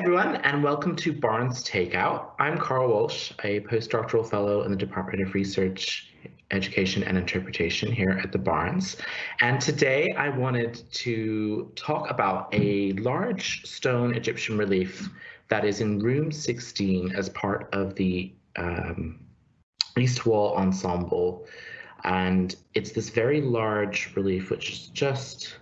everyone, and welcome to Barnes Takeout. I'm Carl Walsh, a postdoctoral fellow in the Department of Research, Education and Interpretation here at the Barnes. And today I wanted to talk about a large stone Egyptian relief that is in room 16 as part of the um, East Wall Ensemble. And it's this very large relief, which is just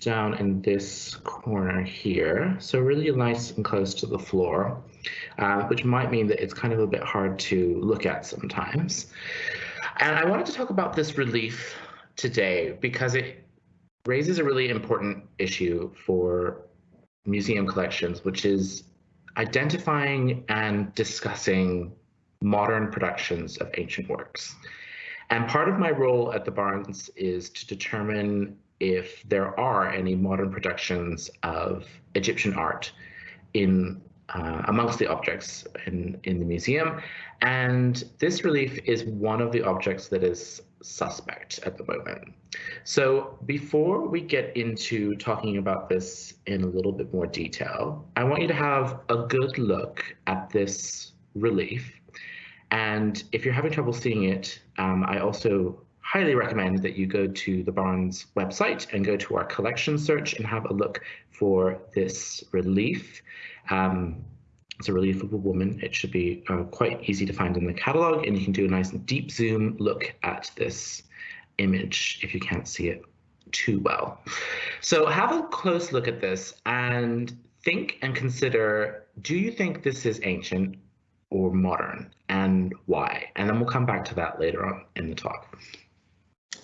down in this corner here. So really nice and close to the floor, uh, which might mean that it's kind of a bit hard to look at sometimes. And I wanted to talk about this relief today because it raises a really important issue for museum collections, which is identifying and discussing modern productions of ancient works. And part of my role at the Barnes is to determine if there are any modern productions of Egyptian art in uh, amongst the objects in, in the museum. And this relief is one of the objects that is suspect at the moment. So before we get into talking about this in a little bit more detail, I want you to have a good look at this relief. And if you're having trouble seeing it, um, I also highly recommend that you go to the Barnes website and go to our collection search and have a look for this relief. Um, it's a relief of a woman. It should be uh, quite easy to find in the catalog and you can do a nice deep zoom look at this image if you can't see it too well. So have a close look at this and think and consider, do you think this is ancient or modern and why? And then we'll come back to that later on in the talk.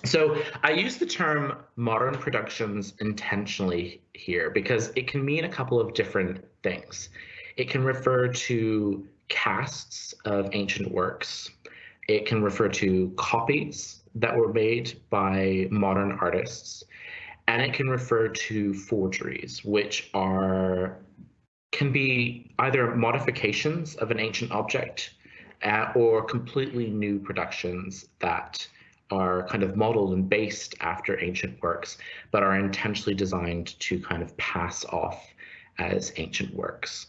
So I use the term modern productions intentionally here because it can mean a couple of different things. It can refer to casts of ancient works. It can refer to copies that were made by modern artists. And it can refer to forgeries, which are can be either modifications of an ancient object uh, or completely new productions that are kind of modeled and based after ancient works, but are intentionally designed to kind of pass off as ancient works.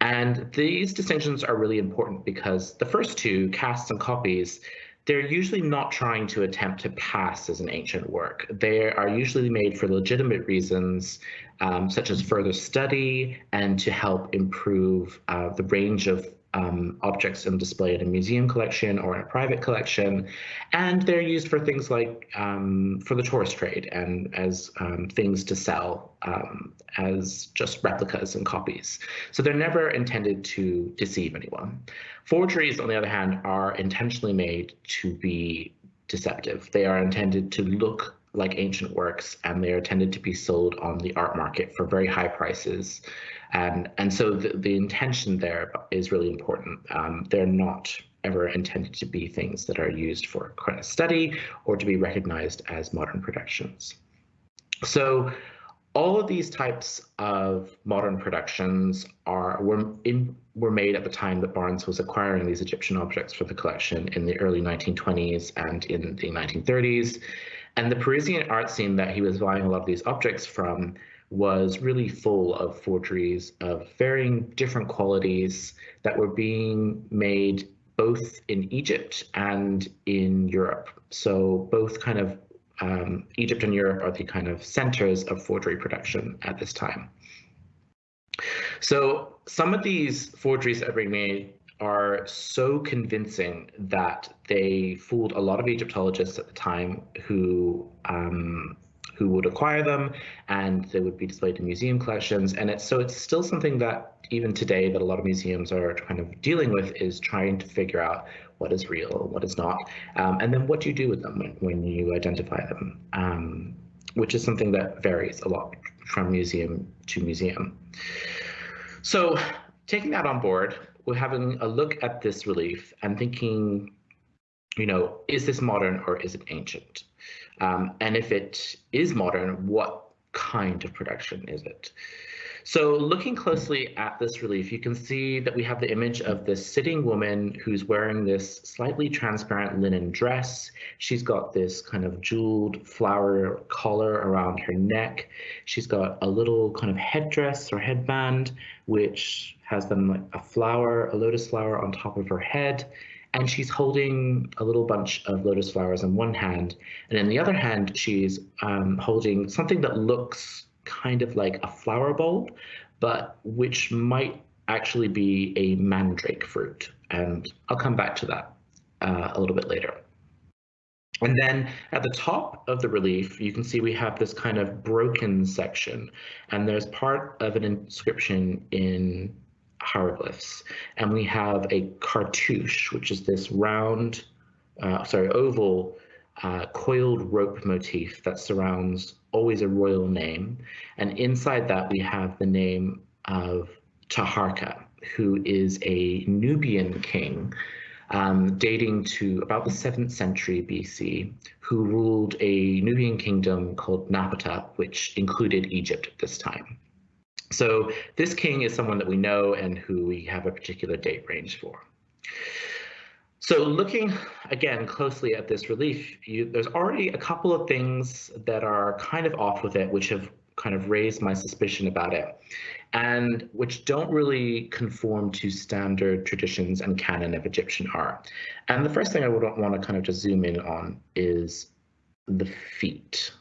And these distinctions are really important because the first two, casts and copies, they're usually not trying to attempt to pass as an ancient work. They are usually made for legitimate reasons, um, such as further study and to help improve uh, the range of um, objects and display in a museum collection or in a private collection. And they're used for things like um, for the tourist trade and as um, things to sell um, as just replicas and copies. So they're never intended to deceive anyone. Forgeries, on the other hand, are intentionally made to be deceptive. They are intended to look like ancient works and they are intended to be sold on the art market for very high prices and and so the, the intention there is really important. Um, they're not ever intended to be things that are used for current study or to be recognized as modern productions. So all of these types of modern productions are were in were made at the time that Barnes was acquiring these Egyptian objects for the collection in the early 1920s and in the 1930s. And the Parisian art scene that he was buying a lot of these objects from was really full of forgeries of varying different qualities that were being made both in Egypt and in Europe. So both kind of um, Egypt and Europe are the kind of centers of forgery production at this time. So some of these forgeries that are being made are so convincing that they fooled a lot of Egyptologists at the time who um, who would acquire them and they would be displayed in museum collections. And it's so it's still something that even today that a lot of museums are kind of dealing with is trying to figure out what is real what is not. Um, and then what do you do with them when, when you identify them? Um, which is something that varies a lot from museum to museum. So taking that on board we're having a look at this relief and thinking you know is this modern or is it ancient um, and if it is modern, what kind of production is it? So looking closely at this relief, you can see that we have the image of this sitting woman who's wearing this slightly transparent linen dress. She's got this kind of jeweled flower collar around her neck. She's got a little kind of headdress or headband, which has them like a flower, a lotus flower on top of her head. And she's holding a little bunch of lotus flowers in one hand. And in the other hand, she's um, holding something that looks kind of like a flower bulb, but which might actually be a mandrake fruit. And I'll come back to that uh, a little bit later. And then at the top of the relief, you can see we have this kind of broken section, and there's part of an inscription in hieroglyphs. And we have a cartouche, which is this round, uh, sorry, oval uh, coiled rope motif that surrounds always a royal name. And inside that, we have the name of Taharka, who is a Nubian king um, dating to about the 7th century BC, who ruled a Nubian kingdom called Napata, which included Egypt at this time. So this king is someone that we know and who we have a particular date range for. So looking again closely at this relief, you, there's already a couple of things that are kind of off with it, which have kind of raised my suspicion about it, and which don't really conform to standard traditions and canon of Egyptian art. And the first thing I would want to kind of just zoom in on is the feet.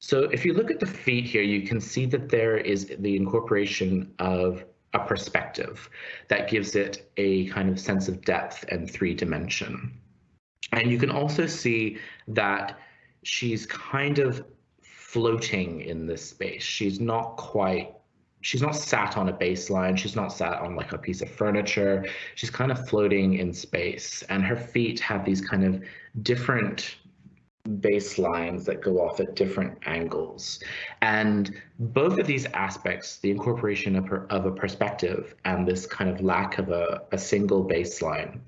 So if you look at the feet here, you can see that there is the incorporation of a perspective that gives it a kind of sense of depth and three dimension. And you can also see that she's kind of floating in this space. She's not quite she's not sat on a baseline. She's not sat on like a piece of furniture. She's kind of floating in space and her feet have these kind of different baselines that go off at different angles. And both of these aspects, the incorporation of, her, of a perspective and this kind of lack of a, a single baseline,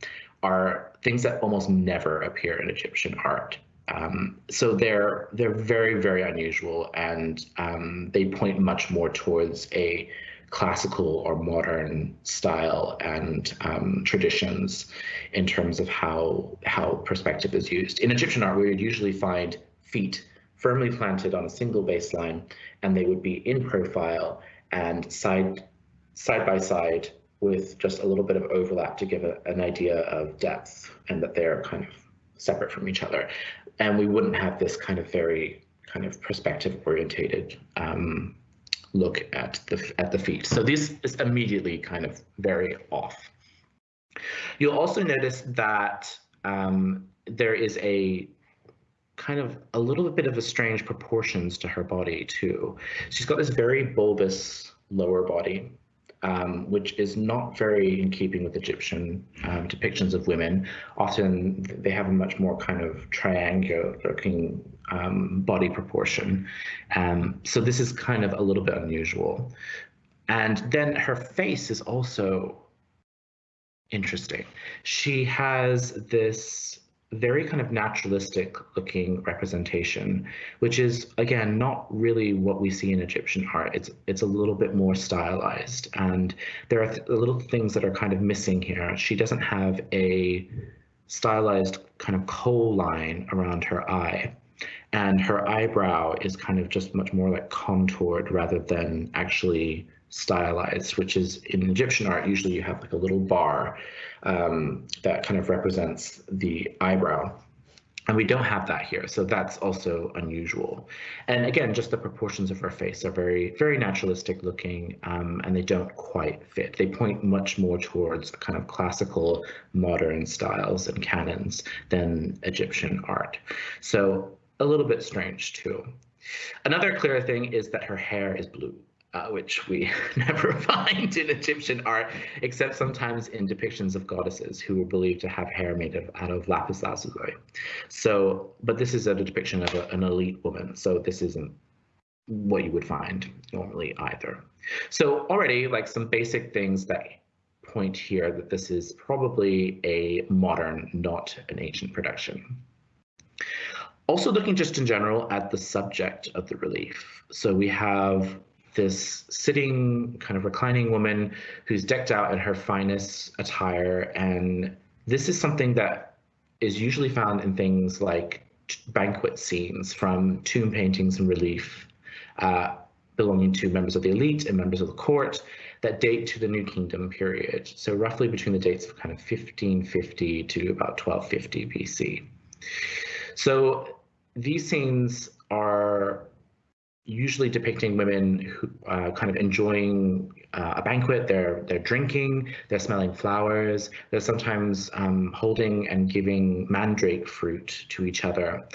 are things that almost never appear in Egyptian art. Um, so they're they're very very unusual, and um, they point much more towards a classical or modern style and um, traditions in terms of how how perspective is used. In Egyptian art, we would usually find feet firmly planted on a single baseline, and they would be in profile and side side by side with just a little bit of overlap to give a, an idea of depth and that they're kind of separate from each other. And we wouldn't have this kind of very kind of perspective orientated um, look at the at the feet. So this is immediately kind of very off. You'll also notice that um, there is a kind of a little bit of a strange proportions to her body too. She's got this very bulbous lower body um, which is not very in keeping with Egyptian um, depictions of women. Often they have a much more kind of triangular looking um, body proportion. Um, so this is kind of a little bit unusual. And then her face is also interesting. She has this very kind of naturalistic looking representation, which is again not really what we see in Egyptian art. It's it's a little bit more stylized, and there are th little things that are kind of missing here. She doesn't have a stylized kind of kohl line around her eye, and her eyebrow is kind of just much more like contoured rather than actually stylized, which is in Egyptian art, usually you have like a little bar um, that kind of represents the eyebrow. And we don't have that here, so that's also unusual. And again, just the proportions of her face are very, very naturalistic looking, um, and they don't quite fit. They point much more towards kind of classical modern styles and canons than Egyptian art. So a little bit strange too. Another clear thing is that her hair is blue uh, which we never find in Egyptian art, except sometimes in depictions of goddesses who were believed to have hair made of, out of lapis lazuli. So, but this is a depiction of a, an elite woman, so this isn't what you would find normally either. So already like some basic things that point here that this is probably a modern, not an ancient production. Also looking just in general at the subject of the relief. So we have this sitting, kind of reclining woman who's decked out in her finest attire. And this is something that is usually found in things like banquet scenes from tomb paintings and relief uh, belonging to members of the elite and members of the court that date to the New Kingdom period. So roughly between the dates of kind of 1550 to about 1250 BC. So these scenes are usually depicting women who uh, kind of enjoying uh, a banquet. They're they're drinking, they're smelling flowers. They're sometimes um, holding and giving mandrake fruit to each other,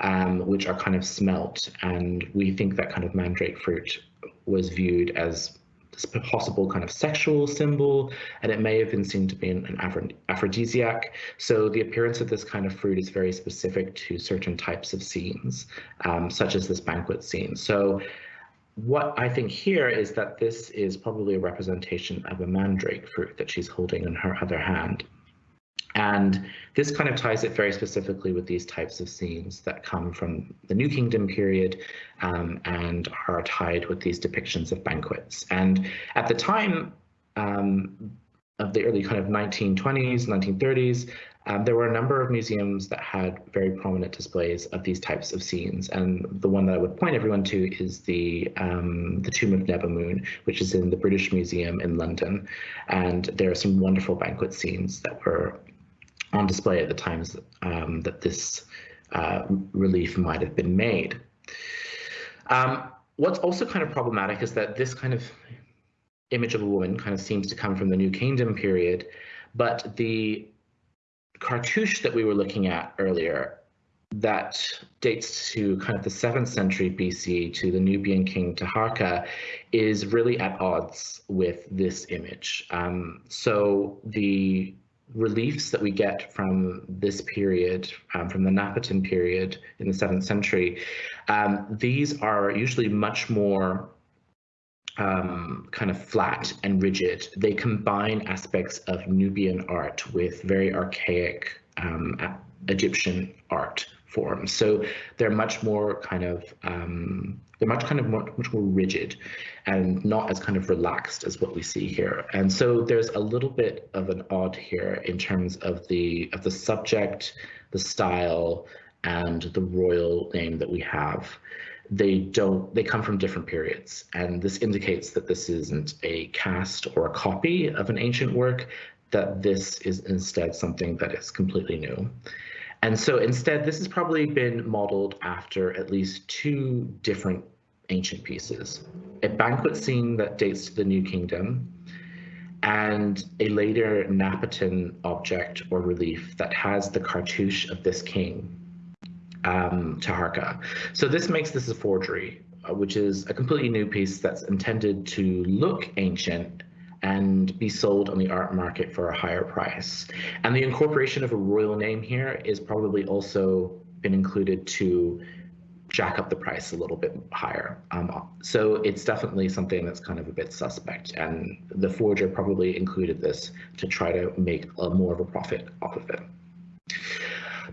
um, which are kind of smelt. And we think that kind of mandrake fruit was viewed as possible kind of sexual symbol, and it may have been seen to be an, aphrodisiac. So the appearance of this kind of fruit is very specific to certain types of scenes, um, such as this banquet scene. So what I think here is that this is probably a representation of a mandrake fruit that she's holding in her other hand. And this kind of ties it very specifically with these types of scenes that come from the New Kingdom period um, and are tied with these depictions of banquets. And at the time um, of the early kind of 1920s, 1930s, um, there were a number of museums that had very prominent displays of these types of scenes. And the one that I would point everyone to is the um, the Tomb of Nebamun, which is in the British Museum in London. And there are some wonderful banquet scenes that were on display at the times um, that this uh, relief might have been made. Um, what's also kind of problematic is that this kind of image of a woman kind of seems to come from the New Kingdom period, but the cartouche that we were looking at earlier that dates to kind of the 7th century BC to the Nubian king Taharka is really at odds with this image. Um, so the reliefs that we get from this period, um, from the Napatan period in the 7th century, um, these are usually much more um, kind of flat and rigid. They combine aspects of Nubian art with very archaic um, Egyptian art forms. So they're much more kind of um, they're much kind of more, much more rigid and not as kind of relaxed as what we see here. And so there's a little bit of an odd here in terms of the of the subject, the style, and the royal name that we have. They don't they come from different periods. And this indicates that this isn't a cast or a copy of an ancient work, that this is instead something that is completely new. And so instead, this has probably been modeled after at least two different ancient pieces. A banquet scene that dates to the New Kingdom, and a later Napatan object or relief that has the cartouche of this king, um, Taharka. So this makes this a forgery, uh, which is a completely new piece that's intended to look ancient and be sold on the art market for a higher price. And the incorporation of a royal name here is probably also been included to jack up the price a little bit higher. Um, so it's definitely something that's kind of a bit suspect. And the forger probably included this to try to make a, more of a profit off of it.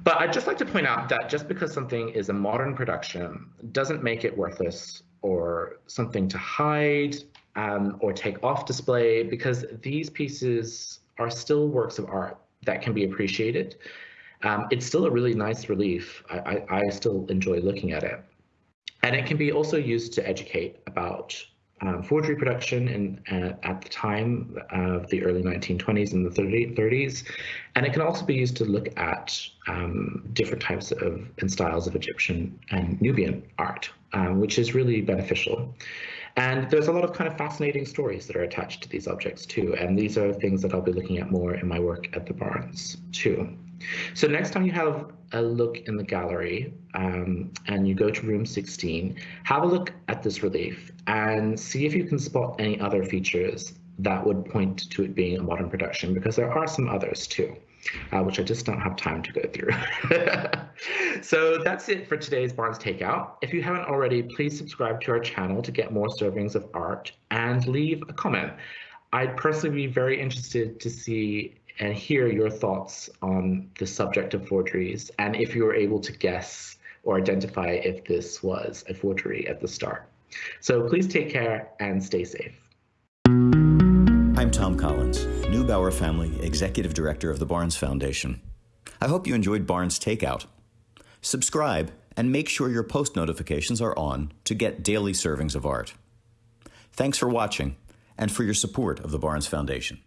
But I'd just like to point out that just because something is a modern production doesn't make it worthless or something to hide um, or take off display because these pieces are still works of art that can be appreciated. Um, it's still a really nice relief. I, I, I, still enjoy looking at it. And it can be also used to educate about um, forgery production in, uh, at the time of the early 1920s and the 30, 30s. And it can also be used to look at um, different types of and styles of Egyptian and Nubian art, um, which is really beneficial. And there's a lot of kind of fascinating stories that are attached to these objects too. And these are things that I'll be looking at more in my work at the Barnes too. So next time you have a look in the gallery um, and you go to room 16, have a look at this relief and see if you can spot any other features that would point to it being a modern production because there are some others too uh, which I just don't have time to go through. so that's it for today's Barnes Takeout. If you haven't already, please subscribe to our channel to get more servings of art and leave a comment. I'd personally be very interested to see and hear your thoughts on the subject of forgeries and if you were able to guess or identify if this was a forgery at the start. So please take care and stay safe. I'm Thom Collins, Neubauer Family Executive Director of the Barnes Foundation. I hope you enjoyed Barnes Takeout. Subscribe and make sure your post notifications are on to get daily servings of art. Thanks for watching and for your support of the Barnes Foundation.